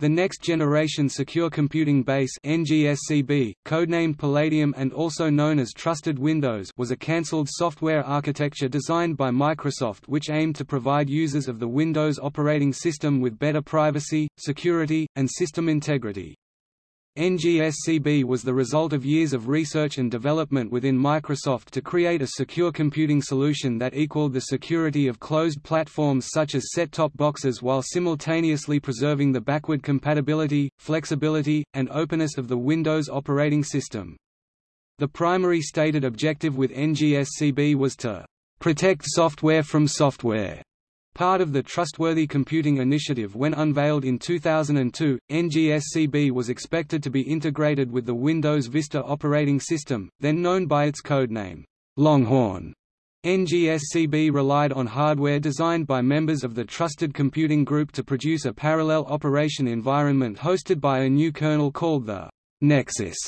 The Next Generation Secure Computing Base NGSCB, codenamed Palladium and also known as Trusted Windows was a cancelled software architecture designed by Microsoft which aimed to provide users of the Windows operating system with better privacy, security, and system integrity. NGSCB was the result of years of research and development within Microsoft to create a secure computing solution that equaled the security of closed platforms such as set-top boxes while simultaneously preserving the backward compatibility, flexibility, and openness of the Windows operating system. The primary stated objective with NGSCB was to protect software from software Part of the Trustworthy Computing Initiative when unveiled in 2002, NGSCB was expected to be integrated with the Windows Vista operating system, then known by its codename, Longhorn. NGSCB relied on hardware designed by members of the Trusted Computing Group to produce a parallel operation environment hosted by a new kernel called the Nexus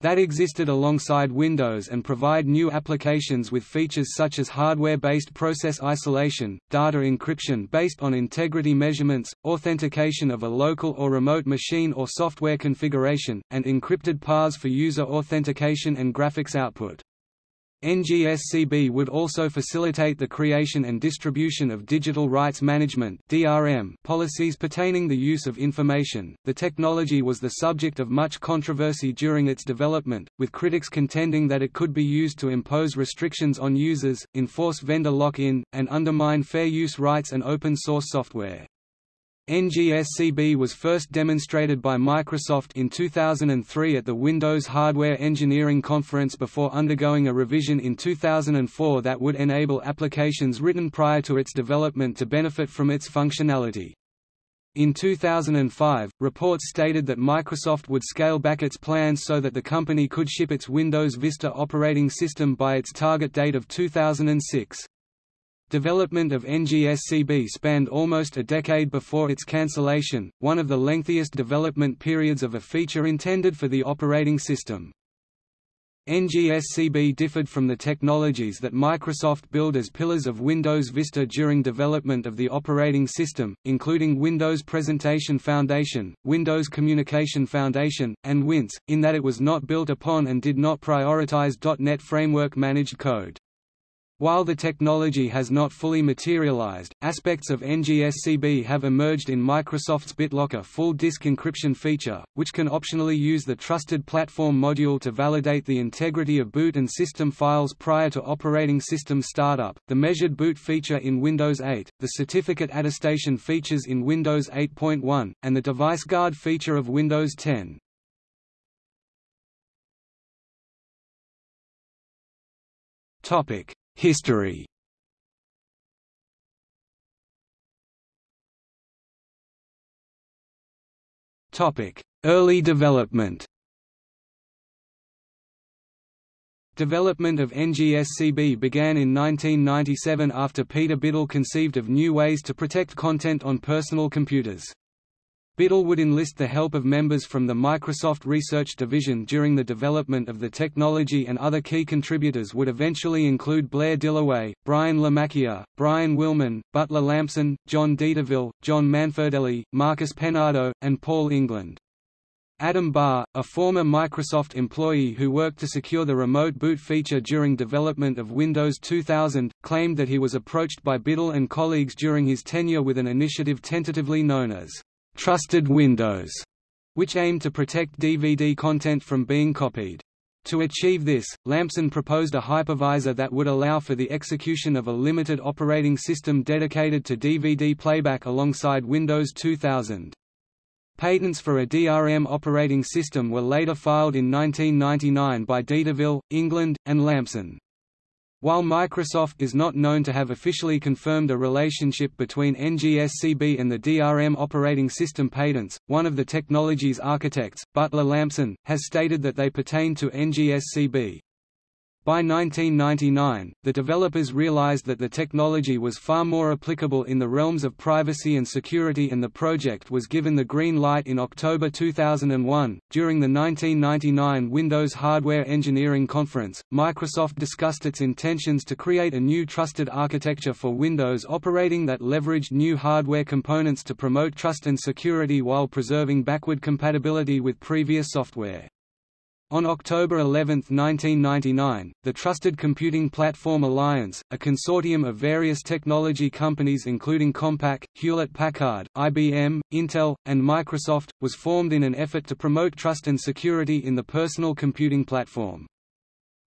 that existed alongside Windows and provide new applications with features such as hardware-based process isolation, data encryption based on integrity measurements, authentication of a local or remote machine or software configuration, and encrypted paths for user authentication and graphics output. NGSCB would also facilitate the creation and distribution of digital rights management (DRM) policies pertaining the use of information. The technology was the subject of much controversy during its development, with critics contending that it could be used to impose restrictions on users, enforce vendor lock-in, and undermine fair use rights and open source software. NGSCB was first demonstrated by Microsoft in 2003 at the Windows Hardware Engineering Conference before undergoing a revision in 2004 that would enable applications written prior to its development to benefit from its functionality. In 2005, reports stated that Microsoft would scale back its plans so that the company could ship its Windows Vista operating system by its target date of 2006. Development of NGSCB spanned almost a decade before its cancellation, one of the lengthiest development periods of a feature intended for the operating system. NGSCB differed from the technologies that Microsoft built as pillars of Windows Vista during development of the operating system, including Windows Presentation Foundation, Windows Communication Foundation, and WinFS, in that it was not built upon and did not prioritize .NET Framework managed code. While the technology has not fully materialized, aspects of NGSCB have emerged in Microsoft's BitLocker full disk encryption feature, which can optionally use the Trusted Platform module to validate the integrity of boot and system files prior to operating system startup, the measured boot feature in Windows 8, the certificate attestation features in Windows 8.1, and the device guard feature of Windows 10. Topic History. Early development. Development of NGSCB began in 1997 after Peter Biddle conceived of new ways to protect content on personal computers. Biddle would enlist the help of members from the Microsoft Research Division during the development of the technology and other key contributors would eventually include Blair Dillaway, Brian LaMacchia, Bryan Willman, Butler Lampson, John DeTreville, John Manferdelli, Marcus Peinado, and Paul England. Adam Barr, a former Microsoft employee who worked to secure the remote boot feature during development of Windows 2000, claimed that he was approached by Biddle and colleagues during his tenure with an initiative tentatively known as Trusted Windows, which aimed to protect DVD content from being copied. To achieve this, Lampson proposed a hypervisor that would allow for the execution of a limited operating system dedicated to DVD playback alongside Windows 2000. Patents for a DRM operating system were later filed in 1999 by DeTreville, England, and Lampson. While Microsoft is not known to have officially confirmed a relationship between NGSCB and the DRM operating system patents, one of the technology's architects, Butler Lampson, has stated that they pertain to NGSCB. By 1999, the developers realized that the technology was far more applicable in the realms of privacy and security and the project was given the green light in October 2001. During the 1999 Windows Hardware Engineering Conference, Microsoft discussed its intentions to create a new trusted architecture for Windows operating that leveraged new hardware components to promote trust and security while preserving backward compatibility with previous software. On October 11, 1999, the Trusted Computing Platform Alliance, a consortium of various technology companies including Compaq, Hewlett-Packard, IBM, Intel, and Microsoft, was formed in an effort to promote trust and security in the personal computing platform.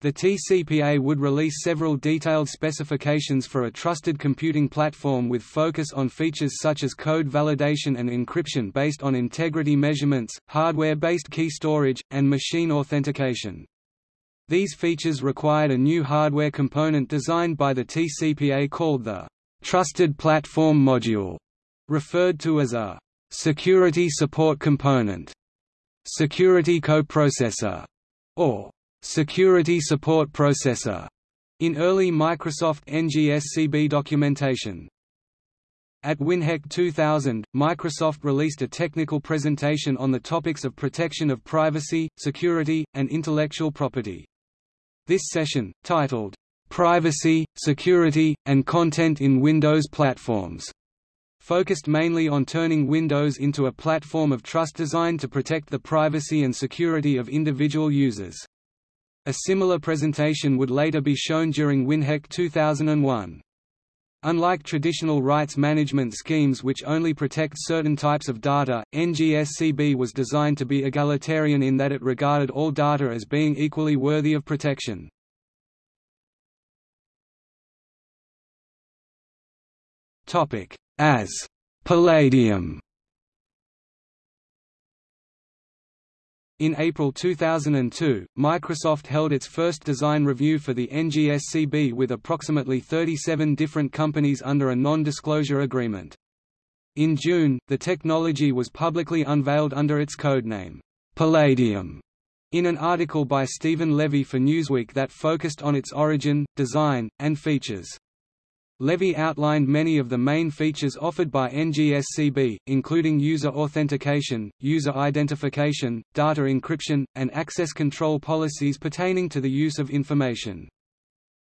The TCPA would release several detailed specifications for a trusted computing platform with focus on features such as code validation and encryption based on integrity measurements, hardware-based key storage, and machine authentication. These features required a new hardware component designed by the TCPA called the Trusted Platform Module, referred to as a Security Support Component, Security Coprocessor, or Security Support Processor in early Microsoft NGSCB documentation. At WinHEC 2000, Microsoft released a technical presentation on the topics of protection of privacy, security, and intellectual property. This session, titled, "'Privacy, Security, and Content in Windows Platforms' focused mainly on turning Windows into a platform of trust designed to protect the privacy and security of individual users. A similar presentation would later be shown during WinHEC 2001. Unlike traditional rights management schemes which only protect certain types of data, NGSCB was designed to be egalitarian in that it regarded all data as being equally worthy of protection. As Palladium In April 2002, Microsoft held its first design review for the NGSCB with approximately 37 different companies under a non-disclosure agreement. In June, the technology was publicly unveiled under its codename, Palladium, in an article by Steven Levy for Newsweek that focused on its origin, design, and features. Levy outlined many of the main features offered by NGSCB, including user authentication, user identification, data encryption, and access control policies pertaining to the use of information.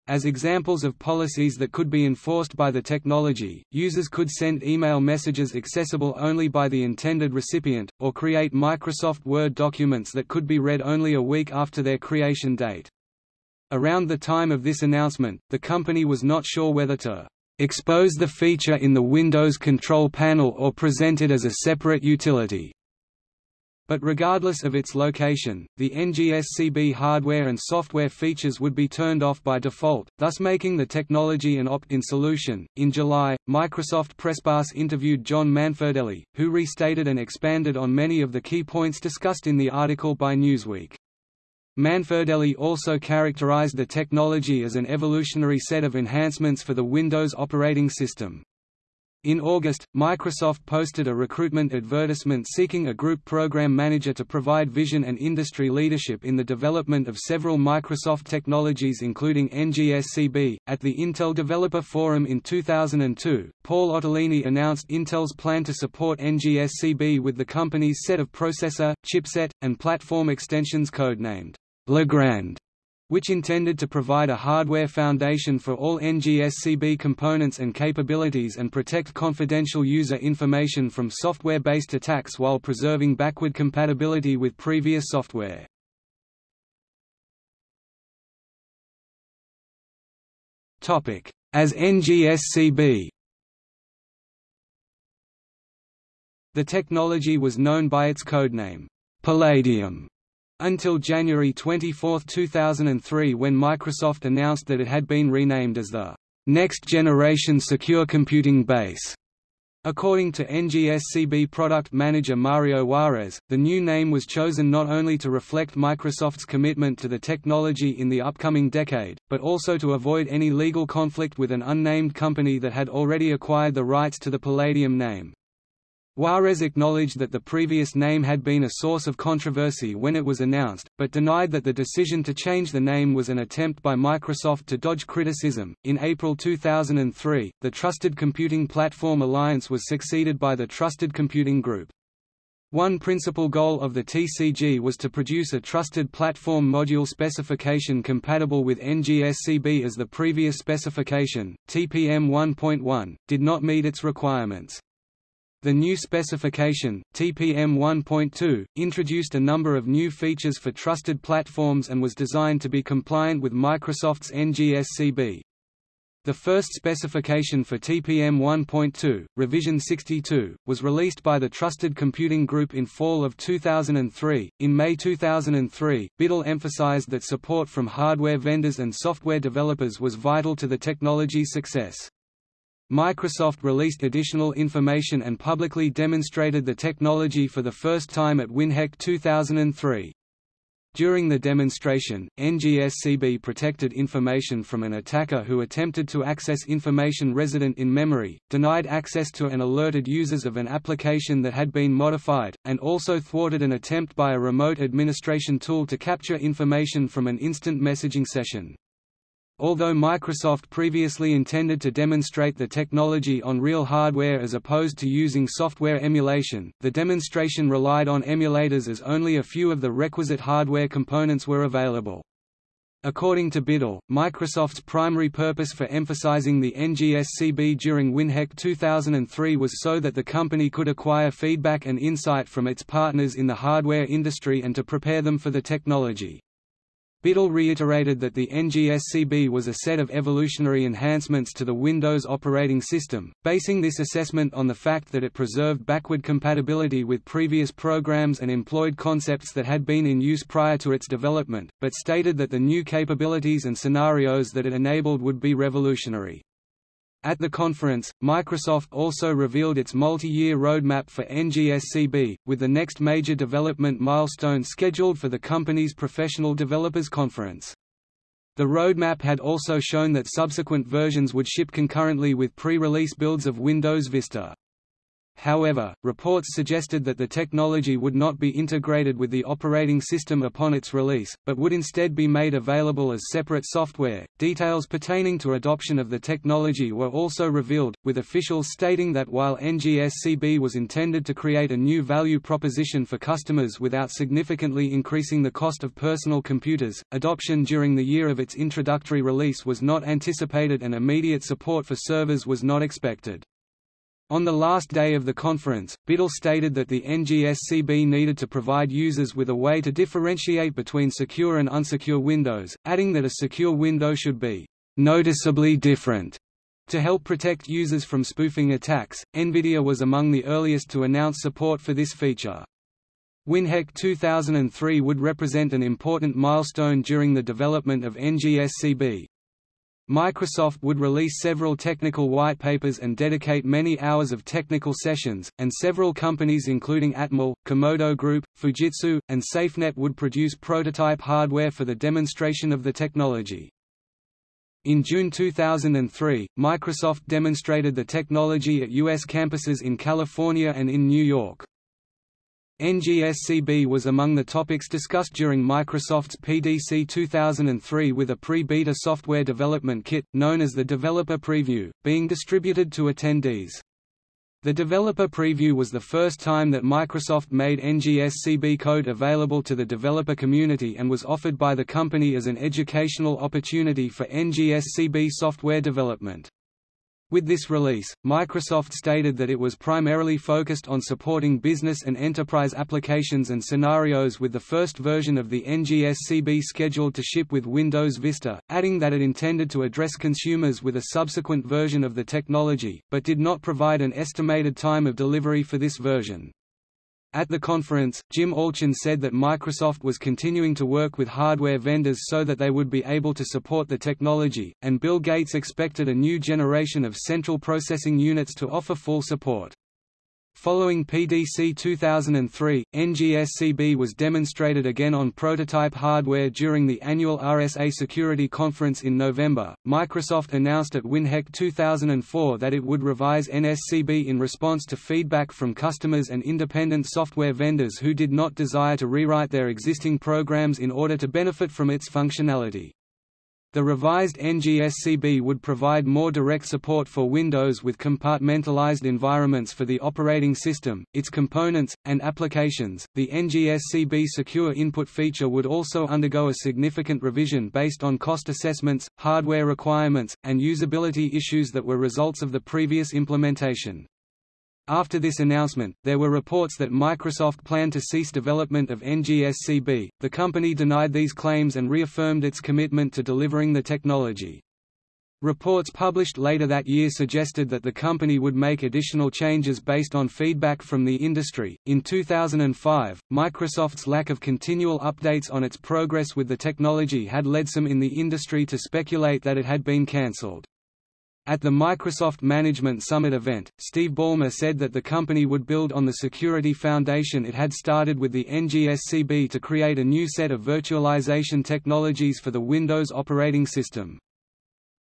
As examples of policies that could be enforced by the technology, users could send email messages accessible only by the intended recipient, or create Microsoft Word documents that could be read only a week after their creation date. Around the time of this announcement, the company was not sure whether to expose the feature in the Windows Control Panel or present it as a separate utility. But regardless of its location, the NGSCB hardware and software features would be turned off by default, thus making the technology an opt-in solution. In July, Microsoft Presspass interviewed John Manferdelli, who restated and expanded on many of the key points discussed in the article by Newsweek. Manferdelli also characterized the technology as an evolutionary set of enhancements for the Windows operating system. In August, Microsoft posted a recruitment advertisement seeking a group program manager to provide vision and industry leadership in the development of several Microsoft technologies including NGSCB. At the Intel Developer Forum in 2002, Paul Otellini announced Intel's plan to support NGSCB with the company's set of processor, chipset, and platform extensions codenamed LaGrande, which intended to provide a hardware foundation for all NGSCB components and capabilities and protect confidential user information from software-based attacks while preserving backward compatibility with previous software. As NGSCB The technology was known by its codename, Palladium, until January 24, 2003 when Microsoft announced that it had been renamed as the Next Generation Secure Computing Base. According to NGSCB product manager Mario Juarez, the new name was chosen not only to reflect Microsoft's commitment to the technology in the upcoming decade, but also to avoid any legal conflict with an unnamed company that had already acquired the rights to the Palladium name. Juarez acknowledged that the previous name had been a source of controversy when it was announced, but denied that the decision to change the name was an attempt by Microsoft to dodge criticism. In April 2003, the Trusted Computing Platform Alliance was succeeded by the Trusted Computing Group. One principal goal of the TCG was to produce a trusted platform module specification compatible with NGSCB as the previous specification, TPM 1.1, did not meet its requirements. The new specification, TPM 1.2, introduced a number of new features for trusted platforms and was designed to be compliant with Microsoft's NGSCB. The first specification for TPM 1.2, revision 62, was released by the Trusted Computing Group in fall of 2003. In May 2003, Biddle emphasized that support from hardware vendors and software developers was vital to the technology's success. Microsoft released additional information and publicly demonstrated the technology for the first time at WinHEC 2003. During the demonstration, NGSCB protected information from an attacker who attempted to access information resident in memory, denied access to and alerted users of an application that had been modified, and also thwarted an attempt by a remote administration tool to capture information from an instant messaging session. Although Microsoft previously intended to demonstrate the technology on real hardware as opposed to using software emulation, the demonstration relied on emulators as only a few of the requisite hardware components were available. According to Biddle, Microsoft's primary purpose for emphasizing the NGSCB during WinHEC 2003 was so that the company could acquire feedback and insight from its partners in the hardware industry and to prepare them for the technology. Biddle reiterated that the NGSCB was a set of evolutionary enhancements to the Windows operating system, basing this assessment on the fact that it preserved backward compatibility with previous programs and employed concepts that had been in use prior to its development, but stated that the new capabilities and scenarios that it enabled would be revolutionary. At the conference, Microsoft also revealed its multi-year roadmap for NGSCB, with the next major development milestone scheduled for the company's Professional Developers Conference. The roadmap had also shown that subsequent versions would ship concurrently with pre-release builds of Windows Vista. However, reports suggested that the technology would not be integrated with the operating system upon its release, but would instead be made available as separate software. Details pertaining to adoption of the technology were also revealed, with officials stating that while NGSCB was intended to create a new value proposition for customers without significantly increasing the cost of personal computers, adoption during the year of its introductory release was not anticipated and immediate support for servers was not expected. On the last day of the conference, Biddle stated that the NGSCB needed to provide users with a way to differentiate between secure and unsecure windows, adding that a secure window should be noticeably different. To help protect users from spoofing attacks, NVIDIA was among the earliest to announce support for this feature. WinHEC 2003 would represent an important milestone during the development of NGSCB, Microsoft would release several technical white papers and dedicate many hours of technical sessions, and several companies including Atmel, Comodo Group, Fujitsu, and SafeNet would produce prototype hardware for the demonstration of the technology. In June 2003, Microsoft demonstrated the technology at U.S. campuses in California and in New York. NGSCB was among the topics discussed during Microsoft's PDC 2003 with a pre-beta software development kit, known as the Developer Preview, being distributed to attendees. The Developer Preview was the first time that Microsoft made NGSCB code available to the developer community and was offered by the company as an educational opportunity for NGSCB software development. With this release, Microsoft stated that it was primarily focused on supporting business and enterprise applications and scenarios with the first version of the NGSCB scheduled to ship with Windows Vista, adding that it intended to address consumers with a subsequent version of the technology, but did not provide an estimated time of delivery for this version. At the conference, Jim Allchin said that Microsoft was continuing to work with hardware vendors so that they would be able to support the technology, and Bill Gates expected a new generation of central processing units to offer full support. Following PDC 2003, NGSCB was demonstrated again on prototype hardware during the annual RSA Security Conference in November. Microsoft announced at WinHEC 2004 that it would revise NSCB in response to feedback from customers and independent software vendors who did not desire to rewrite their existing programs in order to benefit from its functionality. The revised NGSCB would provide more direct support for Windows with compartmentalized environments for the operating system, its components, and applications. The NGSCB secure input feature would also undergo a significant revision based on cost assessments, hardware requirements, and usability issues that were results of the previous implementation. After this announcement, there were reports that Microsoft planned to cease development of NGSCB. The company denied these claims and reaffirmed its commitment to delivering the technology. Reports published later that year suggested that the company would make additional changes based on feedback from the industry. In 2005, Microsoft's lack of continual updates on its progress with the technology had led some in the industry to speculate that it had been cancelled. At the Microsoft Management Summit event, Steve Ballmer said that the company would build on the security foundation it had started with the NGSCB to create a new set of virtualization technologies for the Windows operating system.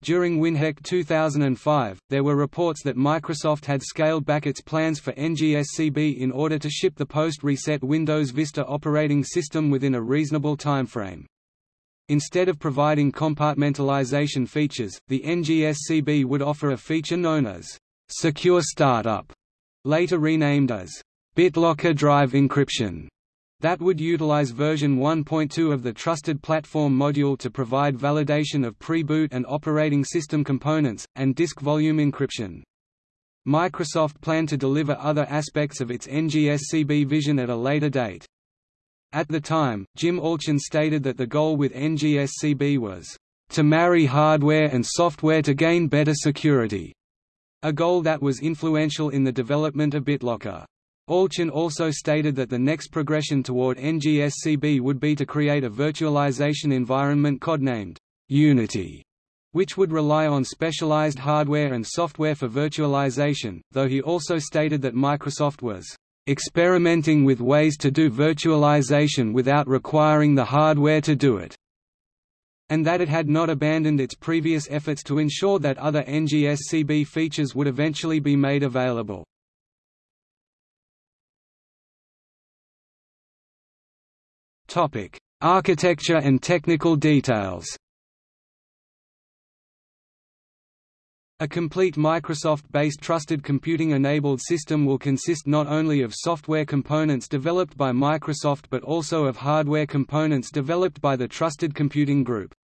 During WinHEC 2005, there were reports that Microsoft had scaled back its plans for NGSCB in order to ship the post-reset Windows Vista operating system within a reasonable timeframe. Instead of providing compartmentalization features, the NGSCB would offer a feature known as Secure Startup, later renamed as BitLocker Drive Encryption, that would utilize version 1.2 of the Trusted Platform module to provide validation of pre-boot and operating system components, and disk volume encryption. Microsoft planned to deliver other aspects of its NGSCB vision at a later date. At the time, Jim Allchin stated that the goal with NGSCB was, "...to marry hardware and software to gain better security", a goal that was influential in the development of BitLocker. Allchin also stated that the next progression toward NGSCB would be to create a virtualization environment codenamed Unity, which would rely on specialized hardware and software for virtualization, though he also stated that Microsoft was experimenting with ways to do virtualization without requiring the hardware to do it, and that it had not abandoned its previous efforts to ensure that other NGSCB features would eventually be made available. Topic: Architecture and technical details A complete Microsoft-based trusted computing-enabled system will consist not only of software components developed by Microsoft but also of hardware components developed by the Trusted Computing Group.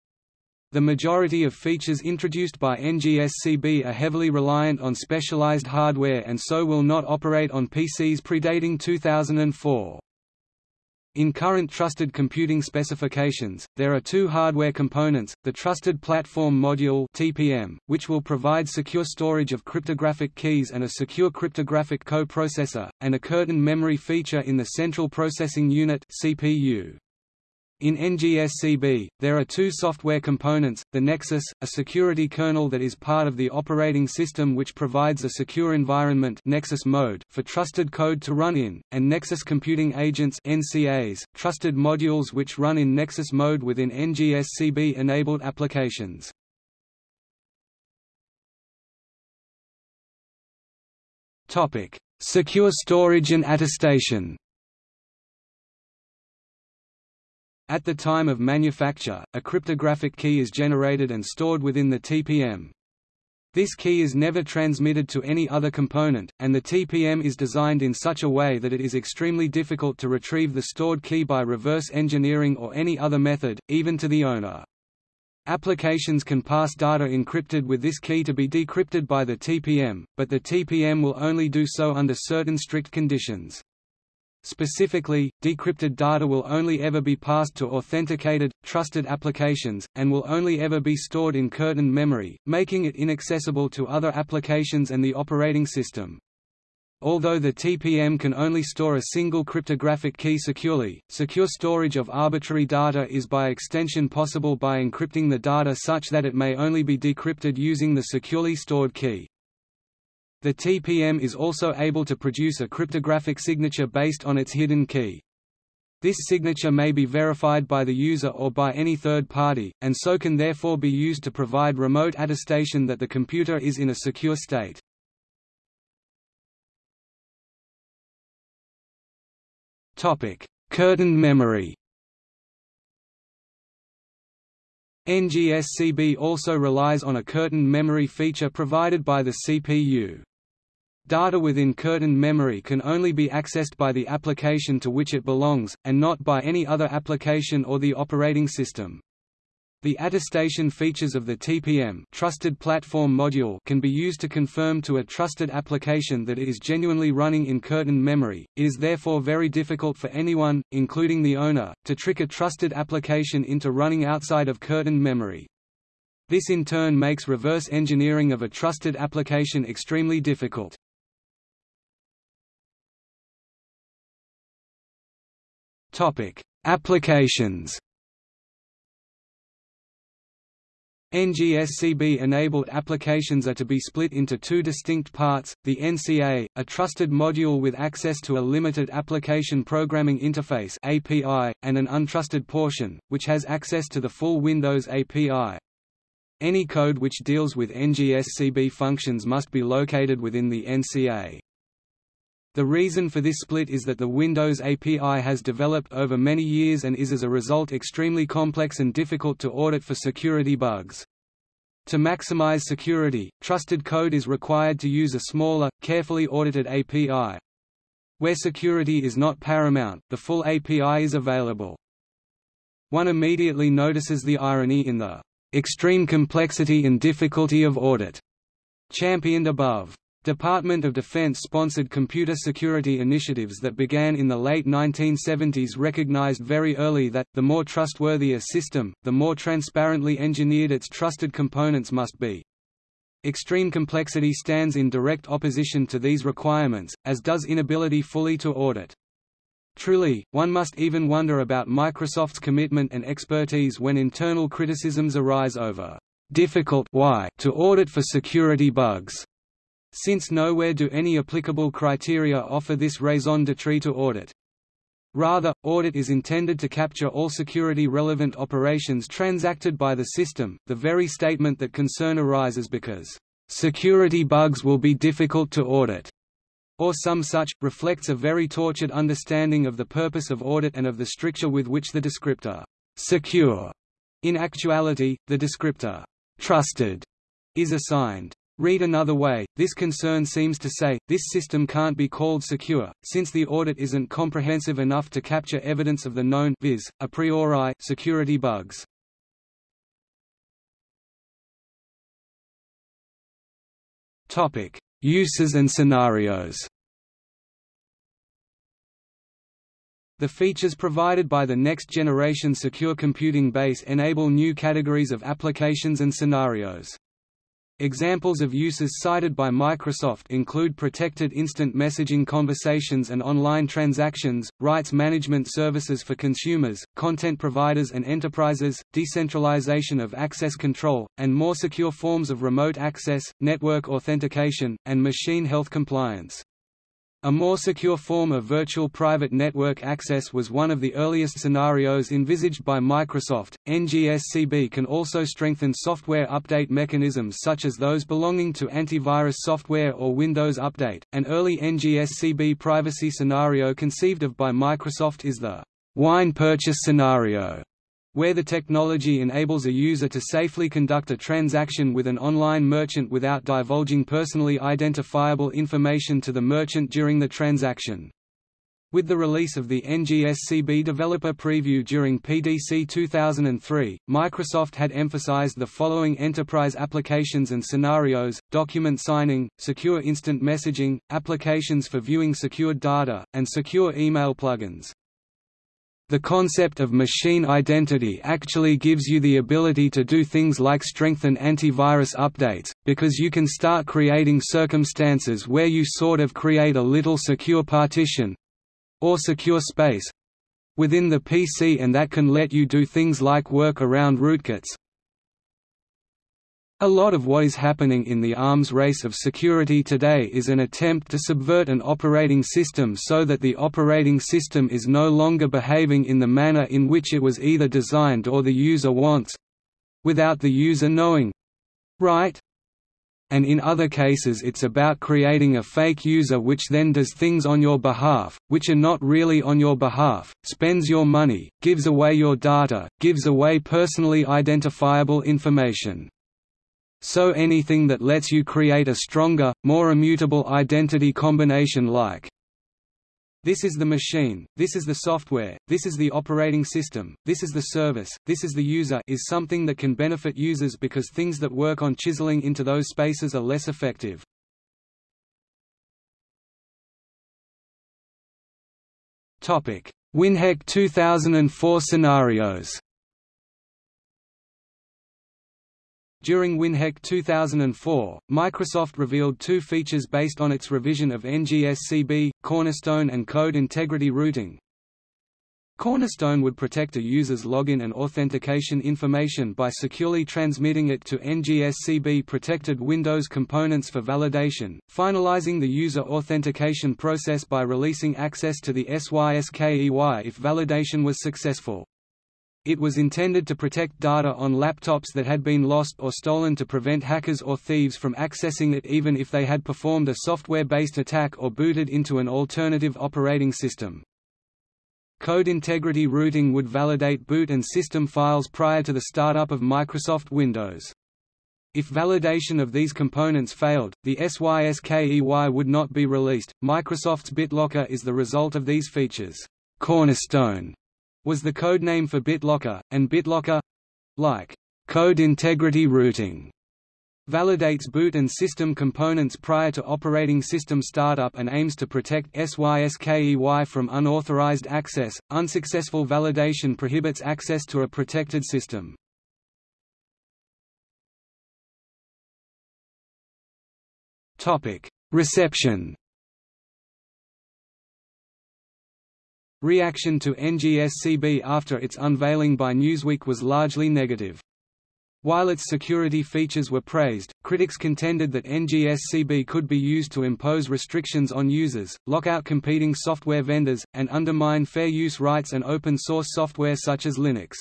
The majority of features introduced by NGSCB are heavily reliant on specialized hardware and so will not operate on PCs predating 2004. In current trusted computing specifications, there are two hardware components, the Trusted Platform Module (TPM), which will provide secure storage of cryptographic keys and a secure cryptographic coprocessor, and a curtain memory feature in the Central Processing Unit (CPU). In NGSCB, there are two software components, the Nexus, a security kernel that is part of the operating system which provides a secure environment Nexus mode for trusted code to run in, and Nexus Computing Agents NCAs, trusted modules which run in Nexus mode within NGSCB-enabled applications. Secure storage and attestation At the time of manufacture, a cryptographic key is generated and stored within the TPM. This key is never transmitted to any other component, and the TPM is designed in such a way that it is extremely difficult to retrieve the stored key by reverse engineering or any other method, even to the owner. Applications can pass data encrypted with this key to be decrypted by the TPM, but the TPM will only do so under certain strict conditions. Specifically, decrypted data will only ever be passed to authenticated, trusted applications, and will only ever be stored in curtain memory, making it inaccessible to other applications and the operating system. Although the TPM can only store a single cryptographic key securely, secure storage of arbitrary data is by extension possible by encrypting the data such that it may only be decrypted using the securely stored key. The TPM is also able to produce a cryptographic signature based on its hidden key. This signature may be verified by the user or by any third party, and so can therefore be used to provide remote attestation that the computer is in a secure state. Curtained memory NGSCB also relies on a curtained memory feature provided by the CPU. Data within curtained memory can only be accessed by the application to which it belongs, and not by any other application or the operating system. The attestation features of the TPM Trusted Platform Module can be used to confirm to a trusted application that it is genuinely running in curtained memory. It is therefore very difficult for anyone, including the owner, to trick a trusted application into running outside of curtained memory. This in turn makes reverse engineering of a trusted application extremely difficult. Topic: Applications. NGSCB-enabled applications are to be split into two distinct parts, the NCA, a trusted module with access to a limited application programming interface API, and an untrusted portion, which has access to the full Windows API. Any code which deals with NGSCB functions must be located within the NCA. The reason for this split is that the Windows API has developed over many years and is as a result extremely complex and difficult to audit for security bugs. To maximize security, trusted code is required to use a smaller, carefully audited API. Where security is not paramount, the full API is available. One immediately notices the irony in the extreme complexity and difficulty of audit championed above. Department of Defense sponsored computer security initiatives that began in the late 1970s recognized very early that, the more trustworthy a system, the more transparently engineered its trusted components must be. Extreme complexity stands in direct opposition to these requirements, as does inability fully to audit. Truly, one must even wonder about Microsoft's commitment and expertise when internal criticisms arise over difficult why to audit for security bugs since nowhere do any applicable criteria offer this raison d'etre to audit. Rather, audit is intended to capture all security-relevant operations transacted by the system, the very statement that concern arises because, "...security bugs will be difficult to audit." or some such, reflects a very tortured understanding of the purpose of audit and of the stricture with which the descriptor, secure, in actuality, the descriptor, trusted, is assigned. Read another way, this concern seems to say, this system can't be called secure, since the audit isn't comprehensive enough to capture evidence of the known viz. a priori security bugs. Uses and scenarios The features provided by the next-generation Secure Computing Base enable new categories of applications and scenarios. Examples of uses cited by Microsoft include protected instant messaging conversations and online transactions, rights management services for consumers, content providers and enterprises, decentralization of access control, and more secure forms of remote access, network authentication, and machine health compliance. A more secure form of virtual private network access was one of the earliest scenarios envisaged by Microsoft. NGSCB can also strengthen software update mechanisms such as those belonging to antivirus software or Windows Update. An early NGSCB privacy scenario conceived of by Microsoft is the wine purchase scenario where the technology enables a user to safely conduct a transaction with an online merchant without divulging personally identifiable information to the merchant during the transaction. With the release of the NGSCB developer preview during PDC 2003, Microsoft had emphasized the following enterprise applications and scenarios, document signing, secure instant messaging, applications for viewing secured data, and secure email plugins. The concept of machine identity actually gives you the ability to do things like strengthen antivirus updates, because you can start creating circumstances where you sort of create a little secure partition or secure space within the PC and that can let you do things like work around rootkits, A lot of what is happening in the arms race of security today is an attempt to subvert an operating system so that the operating system is no longer behaving in the manner in which it was either designed or the user wants—without the user knowing. Right? And in other cases it's about creating a fake user which then does things on your behalf, which are not really on your behalf, spends your money, gives away your data, gives away personally identifiable information so anything that lets you create a stronger, more immutable identity combination like this is the machine, this is the software, this is the operating system, this is the service, this is the user is something that can benefit users because things that work on chiseling into those spaces are less effective. WinHEC 2004 scenarios During WinHEC 2004, Microsoft revealed two features based on its revision of NGSCB, Cornerstone and Code Integrity Rooting. Cornerstone would protect a user's login and authentication information by securely transmitting it to NGSCB-protected Windows components for validation, finalizing the user authentication process by releasing access to the SYSKEY if validation was successful. It was intended to protect data on laptops that had been lost or stolen to prevent hackers or thieves from accessing it even if they had performed a software-based attack or booted into an alternative operating system. Code integrity rooting would validate boot and system files prior to the startup of Microsoft Windows. If validation of these components failed, the SYSKEY would not be released. Microsoft's BitLocker is the result of these features. Cornerstone was the code name for BitLocker, and BitLocker—like code integrity rooting validates boot and system components prior to operating system startup and aims to protect SYSKEY from unauthorized access. Unsuccessful validation prohibits access to a protected system. Topic: Reception Reaction to NGSCB after its unveiling by Newsweek was largely negative. While its security features were praised, critics contended that NGSCB could be used to impose restrictions on users, lock out competing software vendors, and undermine fair use rights and open-source software such as Linux.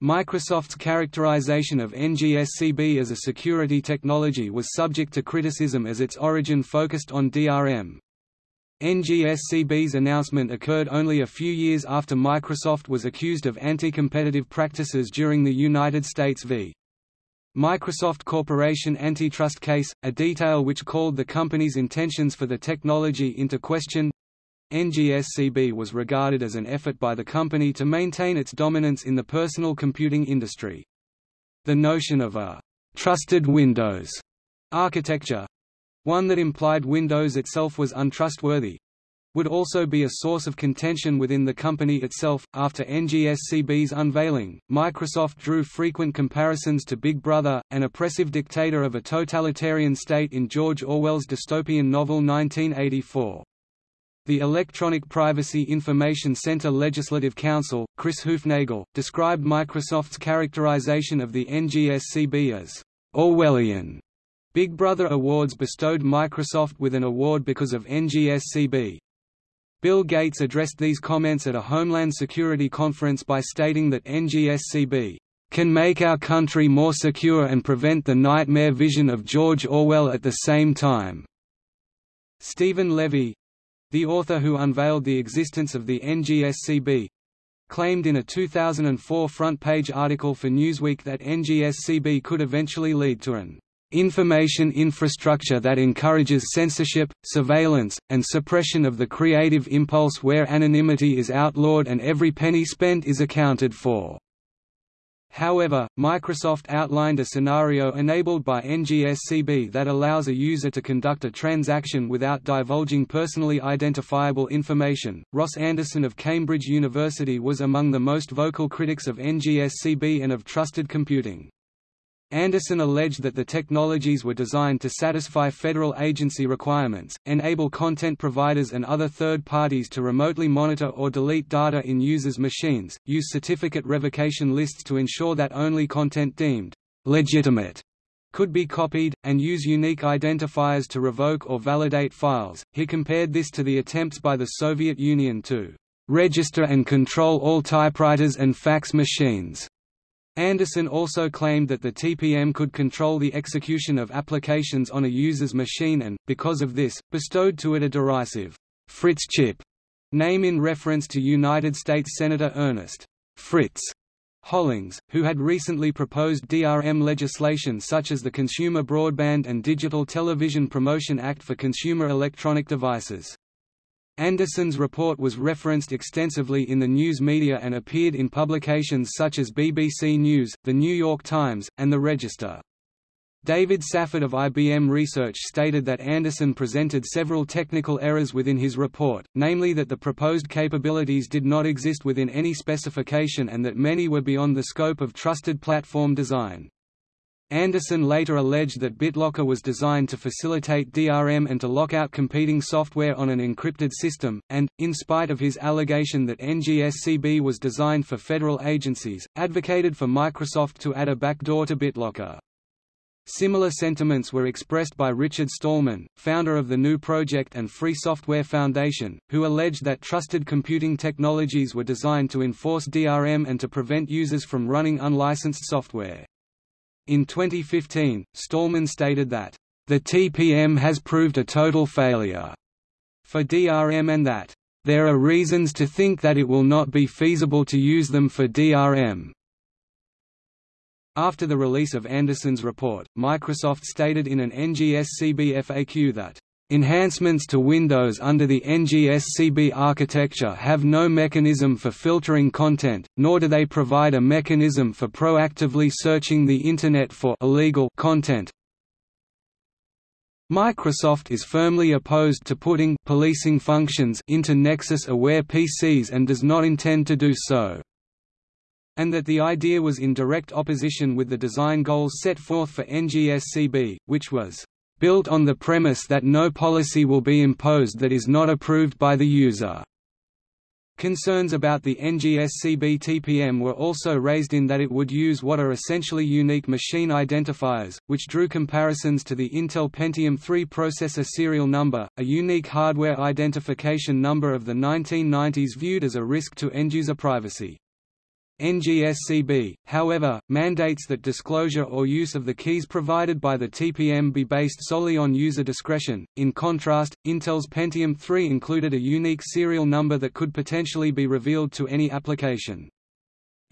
Microsoft's characterization of NGSCB as a security technology was subject to criticism as its origin focused on DRM. NGSCB's announcement occurred only a few years after Microsoft was accused of anti-competitive practices during the United States v. Microsoft Corporation antitrust case, a detail which called the company's intentions for the technology into question. NGSCB was regarded as an effort by the company to maintain its dominance in the personal computing industry. The notion of a «trusted Windows» architecture, one that implied Windows itself was untrustworthy would also be a source of contention within the company itself. After NGSCB's unveiling, Microsoft drew frequent comparisons to Big Brother, an oppressive dictator of a totalitarian state in George Orwell's dystopian novel 1984. The Electronic Privacy Information Center Legislative Counsel, Chris Hoofnagle, described Microsoft's characterization of the NGSCB as Orwellian Big Brother Awards bestowed Microsoft with an award because of NGSCB. Bill Gates addressed these comments at a Homeland Security conference by stating that NGSCB can make our country more secure and prevent the nightmare vision of George Orwell at the same time. Steven Levy the author who unveiled the existence of the NGSCB claimed in a 2004 front-page article for Newsweek that NGSCB could eventually lead to an information infrastructure that encourages censorship, surveillance, and suppression of the creative impulse where anonymity is outlawed and every penny spent is accounted for. However, Microsoft outlined a scenario enabled by NGSCB that allows a user to conduct a transaction without divulging personally identifiable information. Ross Anderson of Cambridge University was among the most vocal critics of NGSCB and of trusted computing. Anderson alleged that the technologies were designed to satisfy federal agency requirements, enable content providers and other third parties to remotely monitor or delete data in users' machines, use certificate revocation lists to ensure that only content deemed legitimate could be copied, and use unique identifiers to revoke or validate files. He compared this to the attempts by the Soviet Union to register and control all typewriters and fax machines. Anderson also claimed that the TPM could control the execution of applications on a user's machine and, because of this, bestowed to it a derisive Fritz chip name in reference to United States Senator Ernest Fritz Hollings, who had recently proposed DRM legislation such as the Consumer Broadband and Digital Television Promotion Act for consumer electronic devices. Anderson's report was referenced extensively in the news media and appeared in publications such as BBC News, The New York Times, and The Register. David Safford of IBM Research stated that Anderson presented several technical errors within his report, namely that the proposed capabilities did not exist within any specification and that many were beyond the scope of trusted platform design. Anderson later alleged that BitLocker was designed to facilitate DRM and to lock out competing software on an encrypted system, and, in spite of his allegation that NGSCB was designed for federal agencies, advocated for Microsoft to add a backdoor to BitLocker. Similar sentiments were expressed by Richard Stallman, founder of the GNU Project and Free Software Foundation, who alleged that trusted computing technologies were designed to enforce DRM and to prevent users from running unlicensed software. In 2015, Stallman stated that, "...the TPM has proved a total failure." for DRM and that, "...there are reasons to think that it will not be feasible to use them for DRM." After the release of Anderson's report, Microsoft stated in an NGSCB FAQ that Enhancements to Windows under the NGSCB architecture have no mechanism for filtering content, nor do they provide a mechanism for proactively searching the Internet for illegal content. Microsoft is firmly opposed to putting policing functions into Nexus-aware PCs and does not intend to do so and that the idea was in direct opposition with the design goals set forth for NGSCB, which was built on the premise that no policy will be imposed that is not approved by the user. Concerns about the NGSCB TPM were also raised in that it would use what are essentially unique machine identifiers, which drew comparisons to the Intel Pentium 3 processor serial number, a unique hardware identification number of the 1990s viewed as a risk to end-user privacy. NGSCB, however, mandates that disclosure or use of the keys provided by the TPM be based solely on user discretion. In contrast, Intel's Pentium 3 included a unique serial number that could potentially be revealed to any application.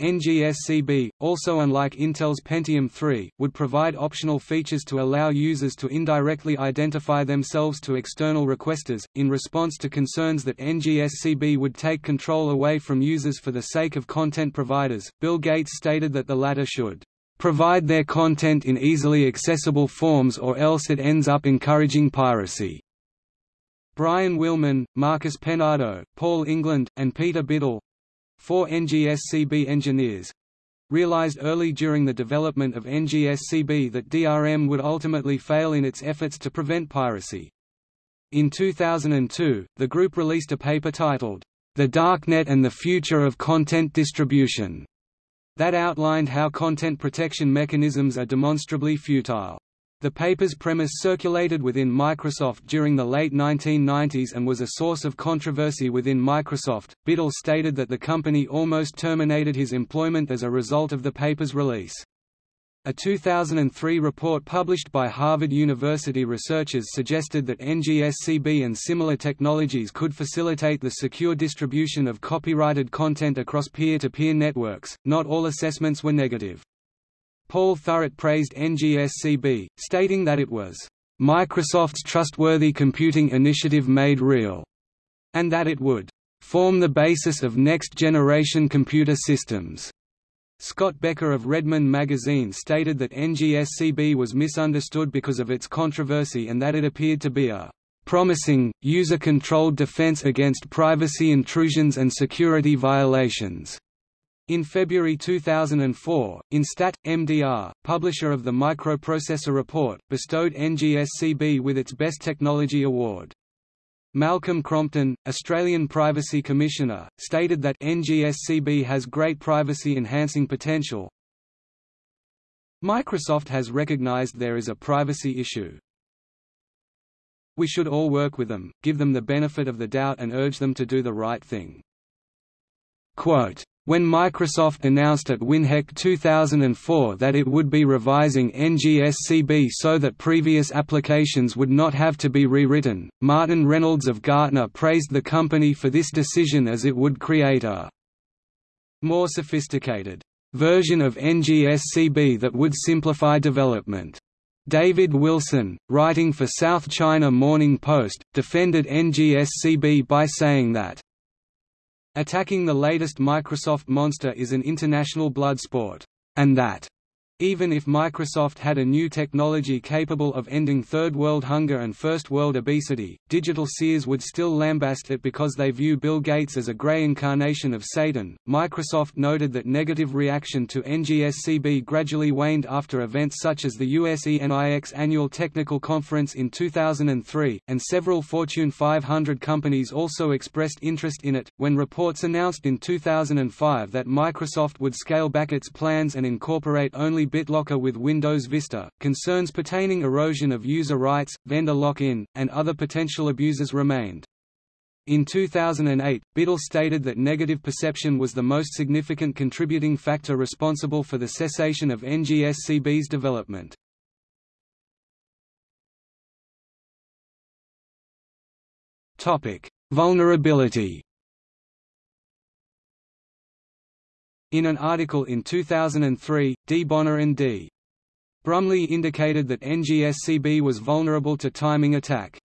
NGSCB, also unlike Intel's Pentium 3, would provide optional features to allow users to indirectly identify themselves to external requesters, in response to concerns that NGSCB would take control away from users for the sake of content providers. Bill Gates stated that the latter should provide their content in easily accessible forms or else it ends up encouraging piracy. Bryan Willman, Marcus Peinado, Paul England, and Peter Biddle, Four NGSCB engineers realized early during the development of NGSCB that DRM would ultimately fail in its efforts to prevent piracy. In 2002, the group released a paper titled, The Darknet and the Future of Content Distribution, that outlined how content protection mechanisms are demonstrably futile. The paper's premise circulated within Microsoft during the late 1990s and was a source of controversy within Microsoft. Biddle stated that the company almost terminated his employment as a result of the paper's release. A 2003 report published by Harvard University researchers suggested that NGSCB and similar technologies could facilitate the secure distribution of copyrighted content across peer-to-peer -peer networks. Not all assessments were negative. Paul Thurrott praised NGSCB, stating that it was Microsoft's trustworthy computing initiative made real, and that it would form the basis of next-generation computer systems. Scott Bekker of Redmond magazine stated that NGSCB was misunderstood because of its controversy and that it appeared to be a promising, user-controlled defense against privacy intrusions and security violations. In February 2004, Instat, MDR, publisher of the Microprocessor Report, bestowed NGSCB with its Best Technology Award. Malcolm Crompton, Australian Privacy Commissioner, stated that NGSCB has great privacy-enhancing potential, Microsoft has recognized there is a privacy issue. We should all work with them, give them the benefit of the doubt and urge them to do the right thing. Quote, when Microsoft announced at WinHEC 2004 that it would be revising NGSCB so that previous applications would not have to be rewritten, Martin Reynolds of Gartner praised the company for this decision as it would create a more sophisticated version of NGSCB that would simplify development. David Wilson, writing for South China Morning Post, defended NGSCB by saying that, Attacking the latest Microsoft monster is an international blood sport, and that even if Microsoft had a new technology capable of ending Third World hunger and First World obesity, digital seers would still lambast it because they view Bill Gates as a grey incarnation of Satan. Microsoft noted that negative reaction to NGSCB gradually waned after events such as the USENIX annual technical conference in 2003, and several Fortune 500 companies also expressed interest in it. When reports announced in 2005 that Microsoft would scale back its plans and incorporate only BitLocker with Windows Vista, concerns pertaining erosion of user rights, vendor lock-in, and other potential abuses remained. In 2008, Biddle stated that negative perception was the most significant contributing factor responsible for the cessation of NGSCB's development. Vulnerability In an article in 2003, D. Boneh and D. Brumley indicated that NGSCB was vulnerable to timing attack.